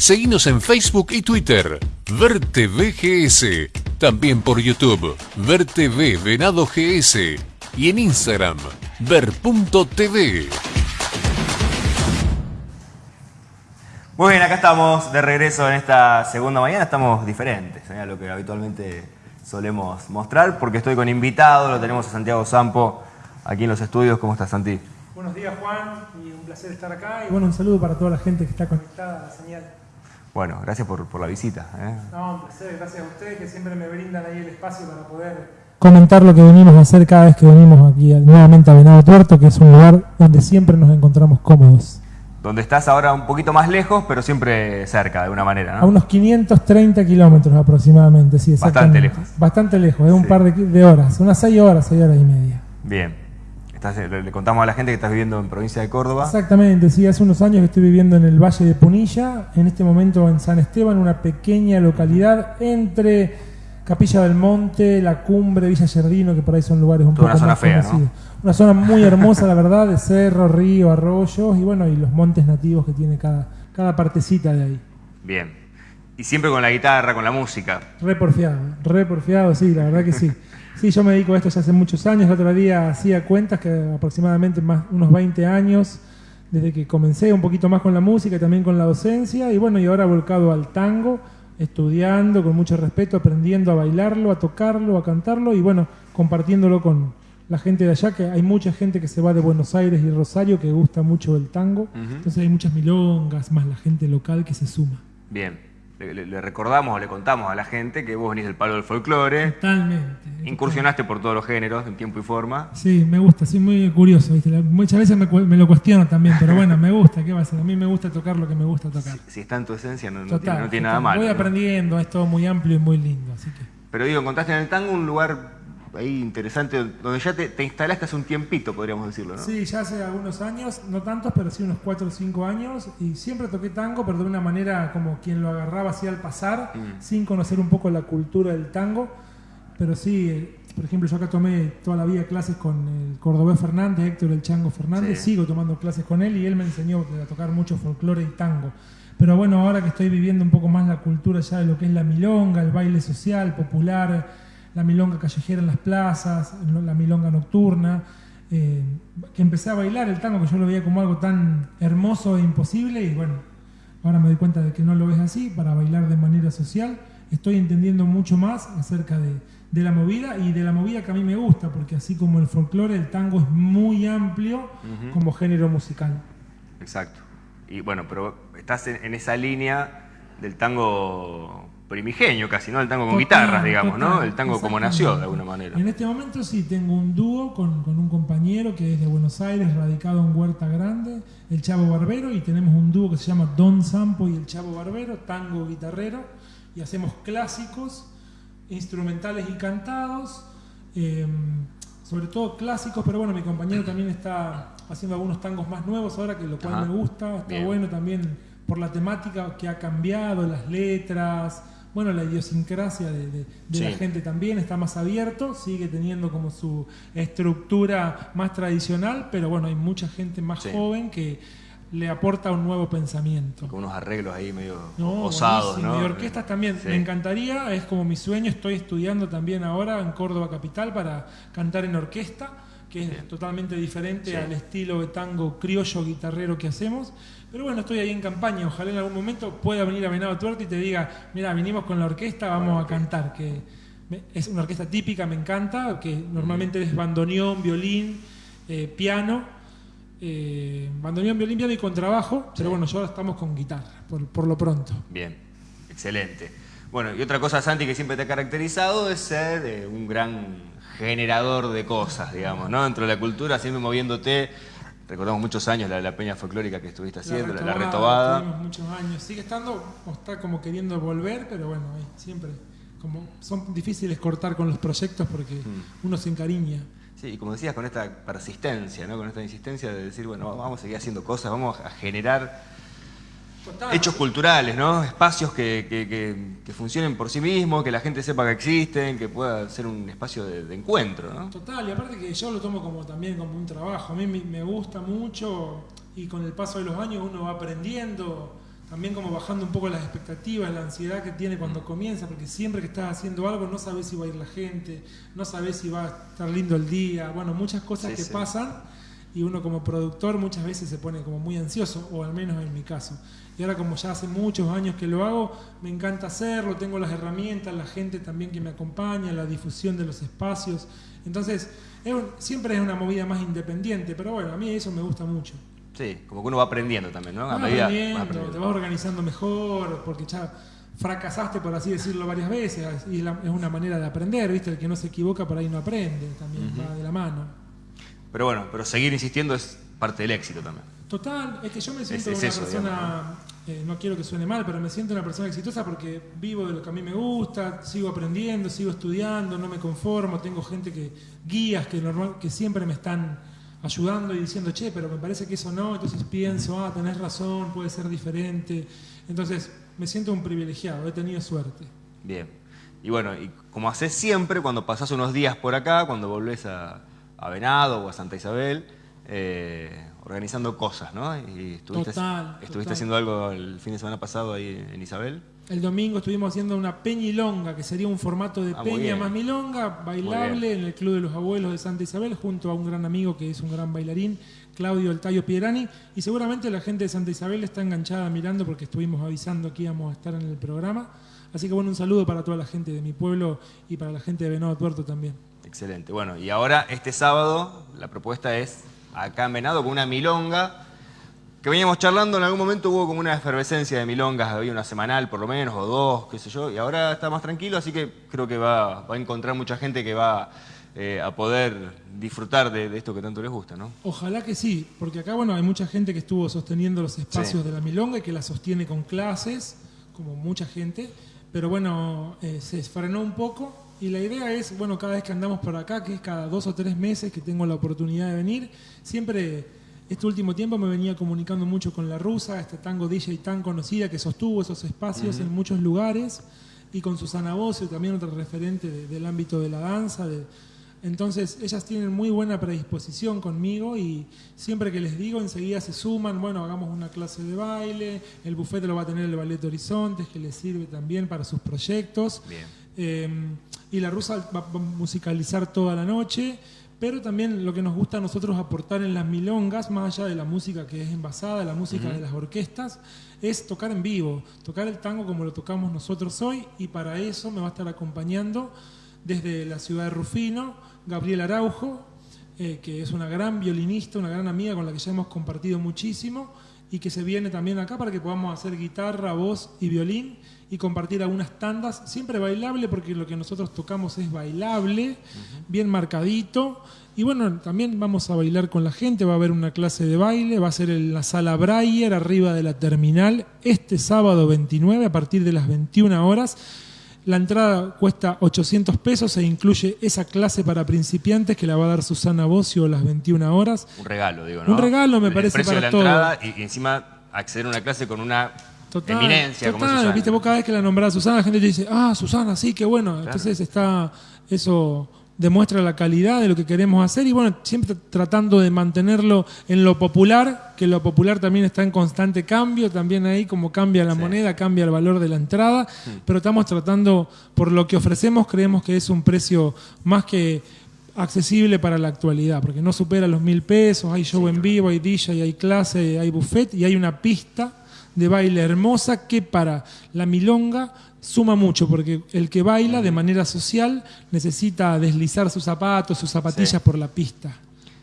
Seguinos en Facebook y Twitter. Verte VGS. También por YouTube. VerTV Venado GS. Y en Instagram. Ver.tv. Muy bien, acá estamos de regreso en esta segunda mañana. Estamos diferentes ¿eh? a lo que habitualmente solemos mostrar porque estoy con invitado. Lo tenemos a Santiago Sampo aquí en los estudios. ¿Cómo estás, Santi? Buenos días, Juan. Y un placer estar acá. Y bueno, un saludo para toda la gente que está conectada a la señal. Bueno, gracias por, por la visita. ¿eh? No, un placer, gracias a ustedes que siempre me brindan ahí el espacio para poder comentar lo que venimos a hacer cada vez que venimos aquí nuevamente a Venado Tuerto, que es un lugar donde siempre nos encontramos cómodos. Donde estás ahora un poquito más lejos, pero siempre cerca, de alguna manera, ¿no? A unos 530 kilómetros aproximadamente, sí, Bastante lejos. Bastante lejos, es un par de, de, horas, unas 6 horas, 6 horas y media. Bien. Eh, le, contamos a la gente que estás viviendo en provincia de Córdoba. Exactamente, sí, hace unos años que estoy viviendo en el Valle de Punilla, en este momento en San Esteban, una pequeña localidad entre Capilla del Monte, La Cumbre, Villa Yerdino, que por ahí son lugares un poco una zona más fea, Una zona muy hermosa, la verdad, de cerro, río, arroyos y bueno, y los montes nativos que tiene cada, cada partecita de ahí. Bien. Y siempre con la guitarra, con la música. Re porfiado, re porfiado, sí, la verdad que sí. Sí, yo me dedico a esto ya hace muchos años. El otro día hacía cuentas que aproximadamente más unos 20 años desde que comencé un poquito más con la música y también con la docencia. Y bueno, y ahora volcado al tango, estudiando con mucho respeto, aprendiendo a bailarlo, a tocarlo, a cantarlo y bueno, compartiéndolo con la gente de allá, que hay mucha gente que se va de Buenos Aires y Rosario que gusta mucho el tango. Entonces hay muchas milongas, más la gente local que se suma. Bien le, recordamos o le contamos a la gente que vos venís del palo del folclore. Totalmente. Incursionaste por todos los géneros en tiempo y forma. Sí, me gusta, soy muy curioso. Muchas veces me, lo cuestiono también, pero bueno, me gusta, ¿qué va a ser? A mí me gusta tocar lo que me gusta tocar. Si, está en tu esencia, no, tiene, nada malo. Voy aprendiendo, es todo muy amplio y muy lindo. Así que... Pero digo, encontraste en el tango un lugar ahí interesante, donde ya te, instalaste hace un tiempito, podríamos decirlo, ¿no? Sí, ya hace algunos años, no tantos, pero sí unos 4 o 5 años, y siempre toqué tango, pero de una manera como quien lo agarraba así al pasar, mm. sin conocer un poco la cultura del tango, pero sí, eh, por ejemplo, yo acá tomé toda la vida clases con el cordobés Fernández, Héctor el Chango Fernández, sigo tomando clases con él y él me enseñó a tocar mucho folclore y tango. Pero bueno, ahora que estoy viviendo un poco más la cultura ya de lo que es la milonga, el baile social, popular, la milonga callejera en las plazas, la milonga nocturna, eh, que empecé a bailar el tango, que yo lo veía como algo tan hermoso e imposible, y bueno, ahora me doy cuenta de que no lo ves así, para bailar de manera social, estoy entendiendo mucho más acerca de, la movida y de la movida que a mí me gusta, porque así como el folclore, el tango es muy amplio como género musical. Exacto. Y bueno, pero estás en esa línea del tango primigenio casi, ¿no? El tango con guitarras, digamos, ¿no? El tango como nació de alguna manera. En este momento sí, tengo un dúo con, un compañero que es de Buenos Aires, radicado en Huerta Grande, el Chavo Barbero, y tenemos un dúo que se llama Don Sampo y el Chavo Barbero, tango guitarrero, y hacemos clásicos, instrumentales y cantados, em, sobre todo clásicos, pero bueno, mi compañero también está haciendo algunos tangos más nuevos ahora, que lo cual me gusta, está bueno también por la temática que ha cambiado, las letras, bueno, la idiosincrasia de, la gente también está más abierto, sigue teniendo como su estructura más tradicional, pero bueno, hay mucha gente más joven que le aporta un nuevo pensamiento. Con unos arreglos ahí medio osados, ¿no? Y orquestas también, me encantaría, es como mi sueño, estoy estudiando también ahora en Córdoba Capital para cantar en orquesta, que es totalmente diferente al estilo de tango criollo guitarrero que hacemos. Pero bueno, estoy ahí en campaña. Ojalá en algún momento pueda venir a Venado Tuerto y te diga, mira, vinimos con la orquesta, vamos a cantar. Que es una orquesta típica, me encanta, que normalmente es bandoneón, violín, eh, piano. Eh, bandoneón, violín, piano y contrabajo. Pero bueno, ahora estamos con guitarra, por, lo pronto. Bien, excelente. Bueno, y otra cosa, Santi, que siempre te ha caracterizado es ser eh, un gran generador de cosas, digamos, ¿no? Dentro de la cultura, siempre moviéndote Recordamos muchos años la, peña folclórica que estuviste haciendo, la, retobada. muchos años. Sigue estando, o está como queriendo volver, pero bueno, siempre. Como son difíciles cortar con los proyectos porque mm. uno se encariña. Sí, y como decías, con esta persistencia, ¿no? con esta insistencia de decir, bueno, vamos a seguir haciendo cosas, vamos a generar hechos culturales, ¿no? Espacios que, funcionen por sí mismos, que la gente sepa que existen, que pueda ser un espacio de, encuentro, ¿no? Total, y aparte que yo lo tomo como también como un trabajo. A mí me gusta mucho y con el paso de los años uno va aprendiendo también como bajando un poco las expectativas, la ansiedad que tiene cuando comienza, porque siempre que estás haciendo algo no sabes si va a ir la gente, no sabes si va a estar lindo el día, bueno, muchas cosas que pasan y uno como productor muchas veces se pone como muy ansioso, o al menos en mi caso. Y ahora como ya hace muchos años que lo hago, me encanta hacerlo, tengo las herramientas, la gente también que me acompaña, la difusión de los espacios. Entonces, siempre es una movida más independiente, pero bueno, a mí eso me gusta mucho. Sí, como que uno va aprendiendo también, ¿no? A medida, aprendiendo, te vas organizando mejor, porque ya fracasaste, por así decirlo, varias veces, y es una manera de aprender, ¿viste? El que no se equivoca por ahí no aprende, también va de la mano. Pero bueno, pero seguir insistiendo es parte del éxito también. Total, es que yo me siento una persona, eh, ¿no? quiero que suene mal, pero me siento una persona exitosa porque vivo de lo que a mí me gusta, sigo aprendiendo, sigo estudiando, no me conformo, tengo gente que, guías que, normal, que siempre me están ayudando y diciendo, che, pero me parece que eso no, entonces pienso, ah, tenés razón, puede ser diferente. Entonces, me siento un privilegiado, he tenido suerte. Bien. Y bueno, y como haces siempre, cuando pasás unos días por acá, cuando volvés a, Venado o a Santa Isabel, eh, organizando cosas, ¿no? Y estuviste, estuviste haciendo algo el fin de semana pasado ahí en Isabel. El domingo estuvimos haciendo una peñilonga, que sería un formato de ah, peña más milonga, bailable en el Club de los Abuelos de Santa Isabel, junto a un gran amigo que es un gran bailarín, Claudio El Tayo Pierani. Y seguramente la gente de Santa Isabel está enganchada mirando porque estuvimos avisando que íbamos a estar en el programa. Así que bueno, un saludo para toda la gente de mi pueblo y para la gente de Venado Tuerto también. Excelente. Bueno, y ahora este sábado la propuesta es acá en Venado con una milonga que veníamos charlando, en algún momento hubo como una efervescencia de milongas, había una semanal por lo menos, o dos, qué sé yo, y ahora está más tranquilo, así que creo que va, a encontrar mucha gente que va eh, a poder disfrutar de, esto que tanto les gusta, ¿no? Ojalá que sí, porque acá, bueno, hay mucha gente que estuvo sosteniendo los espacios de la milonga y que la sostiene con clases, como mucha gente, pero bueno, eh, se frenó un poco y la idea es, bueno, cada vez que andamos por acá, que es cada dos o tres meses que tengo la oportunidad de venir, siempre este último tiempo me venía comunicando mucho con la rusa, esta tango DJ tan conocida que sostuvo esos espacios en muchos lugares, y con Susana Bocio, también otra referente del ámbito de la danza. entonces, ellas tienen muy buena predisposición conmigo y siempre que les digo, enseguida se suman, bueno, hagamos una clase de baile, el bufete lo va a tener el Ballet Horizontes, que les sirve también para sus proyectos. Em, y la rusa va a musicalizar toda la noche pero también lo que nos gusta a nosotros aportar en las milongas, más allá de la música que es envasada, la música de las orquestas, es tocar en vivo, tocar el tango como lo tocamos nosotros hoy, y para eso me va a estar acompañando desde la ciudad de Rufino, Gabriel Araujo, eh, que es una gran violinista, una gran amiga con la que ya hemos compartido muchísimo, y que se viene también acá para que podamos hacer guitarra, voz y violín y compartir algunas tandas, siempre bailable porque lo que nosotros tocamos es bailable, bien marcadito. Y bueno, también vamos a bailar con la gente, va a haber una clase de baile, va a ser en la sala Breyer, arriba de la terminal, este sábado 29 a partir de las 21 horas. La entrada cuesta 800 pesos e incluye esa clase para principiantes que la va a dar Susana Bocio a las 21 horas. Un regalo, digo, ¿no? Un regalo me parece para de la Entrada y, encima acceder a una clase con una eminencia como Susana. Viste, vos cada vez que la nombrás Susana, la gente te dice, ah, Susana, sí, qué bueno. Entonces está eso demuestra la calidad de lo que queremos hacer y bueno, siempre tratando de mantenerlo en lo popular, que lo popular también está en constante cambio, también ahí como cambia la moneda, cambia el valor de la entrada, mm. pero estamos tratando, por lo que ofrecemos, creemos que es un precio más que accesible para la actualidad, porque no supera los mil pesos, hay show en vivo, hay DJ, hay clase, hay buffet y hay una pista de baile hermosa que para la milonga suma mucho, porque el que baila de manera social necesita deslizar sus zapatos, sus zapatillas por la pista.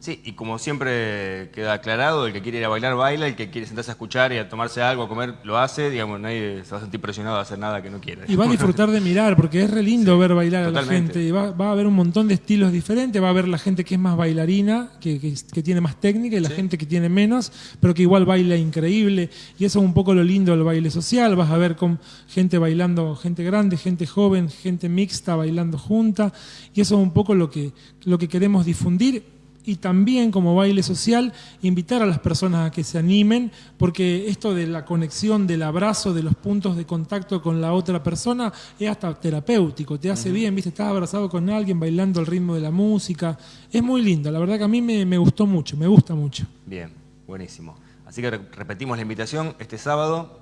Sí, y como siempre queda aclarado, el que quiere ir a bailar baila, el que quiere sentarse a escuchar y a tomarse algo, a comer, lo hace, digamos, nadie se va a sentir presionado a hacer nada que no quiera. Y va a disfrutar de mirar, porque es re lindo ver bailar a la gente, y va, a haber un montón de estilos diferentes, va a haber la gente que es más bailarina, que, que, tiene más técnica, y la gente que tiene menos, pero que igual baila increíble, y eso es un poco lo lindo del baile social, vas a ver con gente bailando, gente grande, gente joven, gente mixta bailando junta, y eso es un poco lo que, lo que queremos difundir y también como baile social invitar a las personas a que se animen, porque esto de la conexión, del abrazo, de los puntos de contacto con la otra persona es hasta terapéutico, te hace bien, viste, estás abrazado con alguien bailando al ritmo de la música, es muy lindo, la verdad que a mí me, me gustó mucho, me gusta mucho. Bien, buenísimo. Así que repetimos la invitación este sábado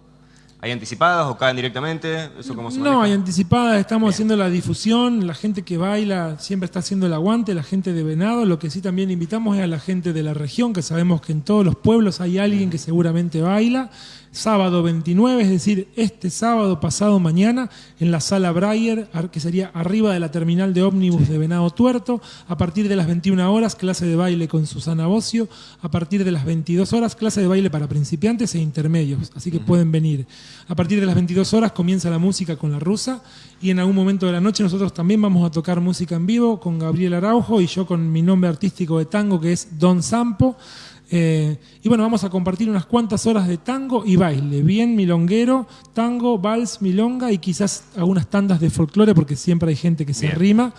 ¿Hay anticipadas o caen directamente? ¿Eso cómo se no, hay anticipadas, estamos haciendo la difusión, la gente que baila siempre está haciendo el aguante, la gente de Venado, lo que sí también invitamos es a la gente de la región, que sabemos que en todos los pueblos hay alguien que seguramente baila sábado 29, es decir, este sábado pasado mañana, en la sala Breyer, que sería arriba de la terminal de ómnibus de Venado Tuerto, a partir de las 21 horas, clase de baile con Susana Bocio, a partir de las 22 horas, clase de baile para principiantes e intermedios, así que pueden venir. A partir de las 22 horas comienza la música con la rusa y en algún momento de la noche nosotros también vamos a tocar música en vivo con Gabriel Araujo y yo con mi nombre artístico de tango que es Don Sampo. Eh, y bueno, vamos a compartir unas cuantas horas de tango y baile, bien milonguero, tango, vals, milonga y quizás algunas tandas de folclore porque siempre hay gente que se rima.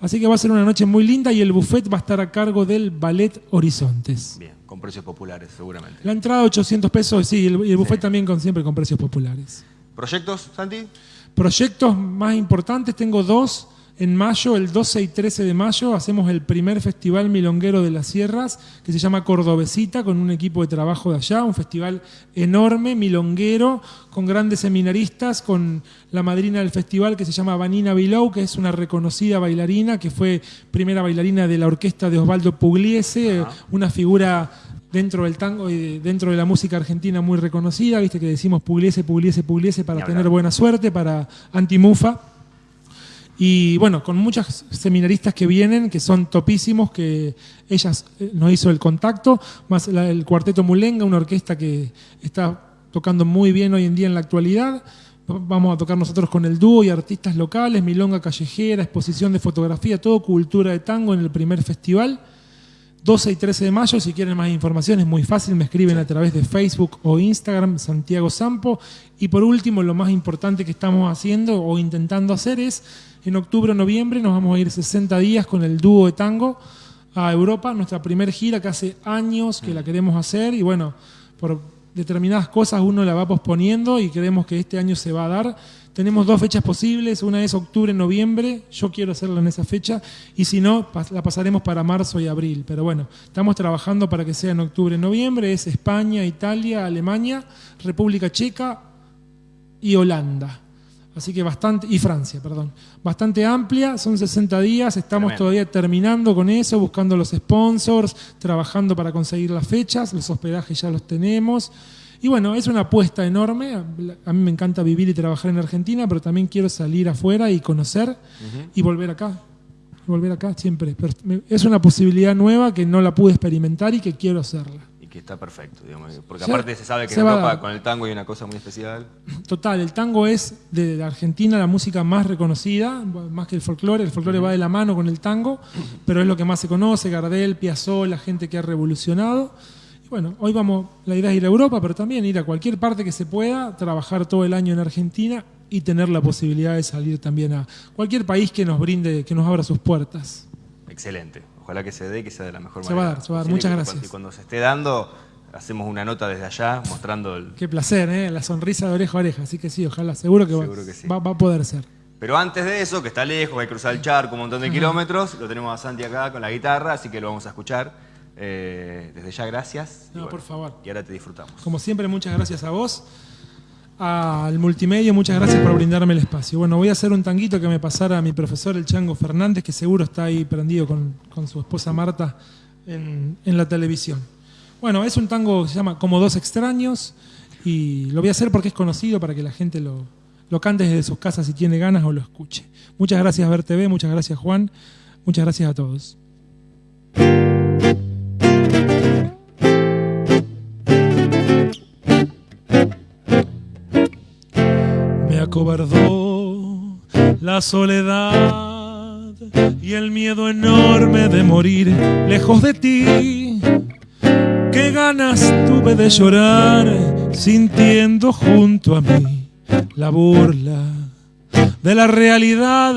Así que va a ser una noche muy linda y el buffet va a estar a cargo del Ballet Horizontes. Bien, con precios populares seguramente. La entrada 800 pesos, sí, y el, buffet también con, siempre con precios populares. ¿Proyectos, Santi? Proyectos más importantes, tengo dos. En mayo, el 12 y 13 de mayo, hacemos el primer festival milonguero de las sierras, que se llama Cordobesita, con un equipo de trabajo de allá, un festival enorme, milonguero, con grandes seminaristas, con la madrina del festival que se llama Vanina Bilou, que es una reconocida bailarina, que fue primera bailarina de la orquesta de Osvaldo Pugliese, una figura dentro del tango y dentro de la música argentina muy reconocida, viste que decimos Pugliese, Pugliese, Pugliese para tener buena suerte, para Antimufa. Y bueno, con muchas seminaristas que vienen, que son topísimos, que ellas eh, nos hizo el contacto, más el Cuarteto Mulenga, una orquesta que está tocando muy bien hoy en día en la actualidad. Vamos a tocar nosotros con el dúo y artistas locales, milonga callejera, exposición de fotografía, todo cultura de tango en el primer festival. 12 y 13 de mayo, si quieren más información es muy fácil, me escriben a través de Facebook o Instagram, Santiago Sampo. Y por último, lo más importante que estamos haciendo o intentando hacer es en octubre o noviembre nos vamos a ir 60 días con el dúo de tango a Europa, nuestra primera gira que hace años que la queremos hacer y bueno, por determinadas cosas uno la va posponiendo y creemos que este año se va a dar. Tenemos dos fechas posibles, una es octubre-noviembre, yo quiero hacerla en esa fecha, y si no, la pasaremos para marzo y abril. Pero bueno, estamos trabajando para que sea en octubre-noviembre, es España, Italia, Alemania, República Checa y Holanda. Así que bastante, y Francia, perdón, bastante amplia, son 60 días, estamos todavía terminando con eso, buscando los sponsors, trabajando para conseguir las fechas, los hospedajes ya los tenemos. Y bueno, es una apuesta enorme, a mí me encanta vivir y trabajar en Argentina, pero también quiero salir afuera y conocer y volver acá, volver acá siempre. es una posibilidad nueva que no la pude experimentar y que quiero hacerla. Que está perfecto, porque aparte se sabe que en Europa con el tango hay una cosa muy especial. Total, el tango es de Argentina la música más reconocida, más que el folclore, el folclore va de la mano con el tango, pero es lo que más se conoce, Gardel, Piazzolla, la gente que ha revolucionado. Y bueno, hoy vamos, la idea es ir a Europa, pero también ir a cualquier parte que se pueda, trabajar todo el año en Argentina y tener la posibilidad de salir también a cualquier país que nos brinde, que nos abra sus puertas. Excelente. Ojalá que se dé y que sea de la mejor manera. Se va a dar, se va a dar. Muchas gracias. Y cuando se esté dando, hacemos una nota desde allá mostrando el... Qué placer, ¿eh? La sonrisa de oreja a oreja. Así que sí, ojalá, seguro que, va, va, a poder ser. Pero antes de eso, que está lejos, hay que cruzar el charco un montón de kilómetros, lo tenemos a Santi acá con la guitarra, así que lo vamos a escuchar. Eh, desde ya, gracias. No, por favor. Y ahora te disfrutamos. Como siempre, muchas gracias a vos al multimedia, muchas gracias por brindarme el espacio. Bueno, voy a hacer un tanguito que me pasara a mi profesor, el Chango Fernández, que seguro está ahí prendido con, su esposa Marta en, la televisión. Bueno, es un tango que se llama Como dos extraños y lo voy a hacer porque es conocido para que la gente lo, lo cante desde sus casas si tiene ganas o lo escuche. Muchas gracias Ver TV, muchas gracias Juan, muchas gracias a todos. Cobardó la soledad y el miedo enorme de morir lejos de ti. Qué ganas tuve de llorar sintiendo junto a mí la burla de la realidad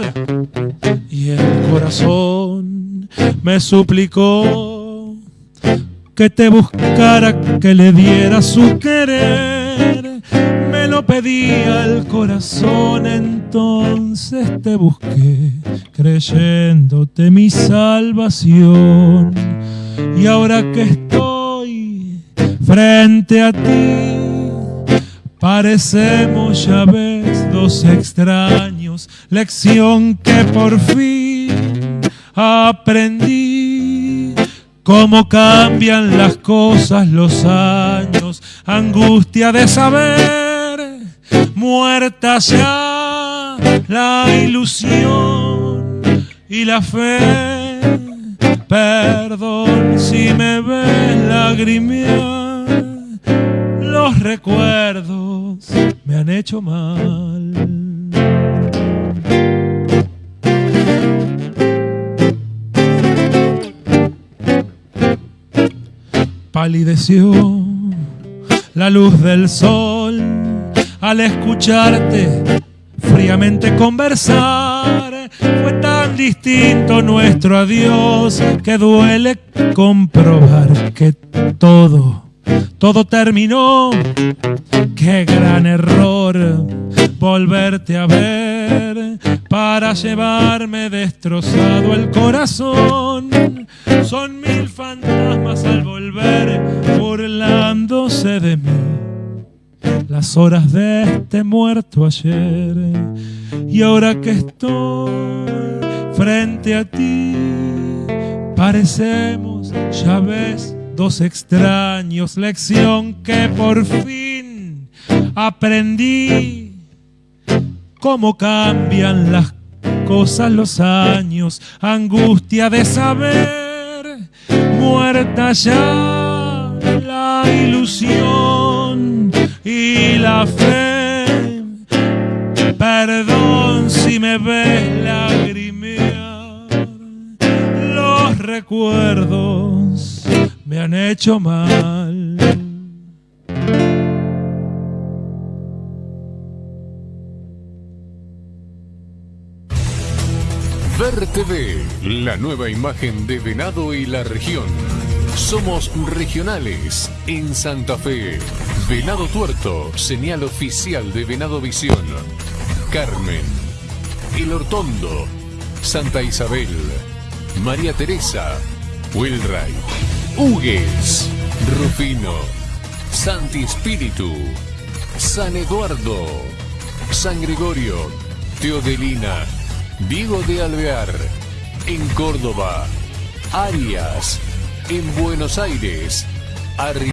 y el corazón me suplicó que te buscara, que le diera su querer lo pedía el corazón, entonces te busqué, creyéndote mi salvación. Y ahora que estoy frente a ti, Parecemos, ya ves, dos extraños, lección que por fin aprendí. Cómo cambian las cosas, los años, angustia de saber, muerta ya la ilusión y la fe. Perdón si me ves lagrimear, los recuerdos me han hecho mal. Palideció la luz del sol al escucharte fríamente conversar. Fue tan distinto nuestro adiós que duele comprobar que todo, todo terminó. Qué gran error volverte a ver para llevarme destrozado el corazón. Son mil fantasmas al volver burlándose de mí las horas de este muerto ayer. Y ahora que estoy frente a ti, parecemos, ya ves, dos extraños, lección que por fin aprendí. Cómo cambian las cosas los años, angustia de saber, muerta ya la ilusión y la fe. Perdón si me ves lagrimear, los recuerdos me han hecho mal. Ver TV, la nueva imagen de Venado y la región. Somos regionales en Santa Fe. Venado Tuerto, señal oficial de Venado Visión. Carmen, El Hortondo, Santa Isabel, María Teresa, Wilray, Hugues, Rufino, Santi Espíritu, San Eduardo, San Gregorio, Teodelina, Diego de Alvear, en Córdoba, Arias, en Buenos Aires, Arri